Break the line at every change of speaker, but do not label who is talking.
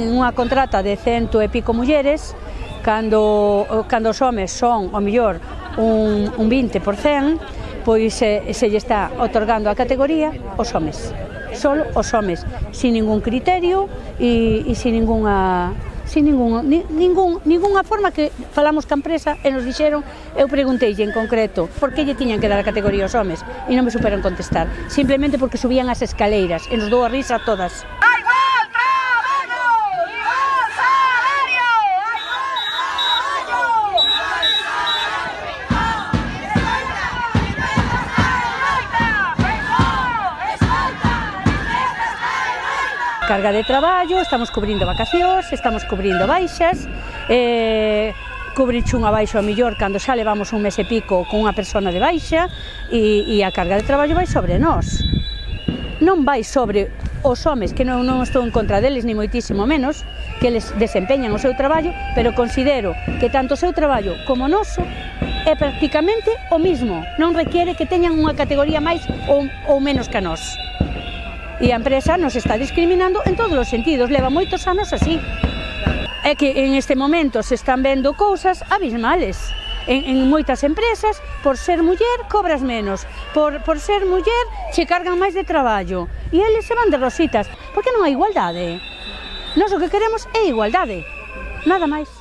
Unha contrata de cento e pico mulleres, cando, cando os homes son, o mellor, un, un 20%, pois se, se lle está otorgando a categoría os homes. Solo os homes, sin ningún criterio e, e sin ninguna sin ningún, ni, ningún, ninguna forma que falamos ca empresa e nos dixeron, eu preguntei en concreto por que lle tiñan que dar a categoría aos homes e non me superan contestar, simplemente porque subían as escaleiras e nos dou a risa a todas. carga de traballo, estamos cubrindo vacacións, estamos cubrindo baixas, eh, cubriche unha baixa ao millor cando xa levamos un mes e pico con unha persona de baixa e, e a carga de traballo vai sobre nós. Non vai sobre os homes, que non, non estou en contra deles, ni moitísimo menos, que les desempeñan o seu traballo, pero considero que tanto o seu traballo como o noso é prácticamente o mismo, non requiere que teñan unha categoría máis ou, ou menos que a nós. E a empresa nos está discriminando en todos os sentidos, leva moitos anos así. É que en este momento se están vendo cousas abismales. En, en moitas empresas, por ser muller, cobras menos. Por, por ser muller, che cargan máis de traballo. E eles se van de rositas. Por que non hai igualdade? ¿eh? Nos o que queremos é igualdade. Nada máis.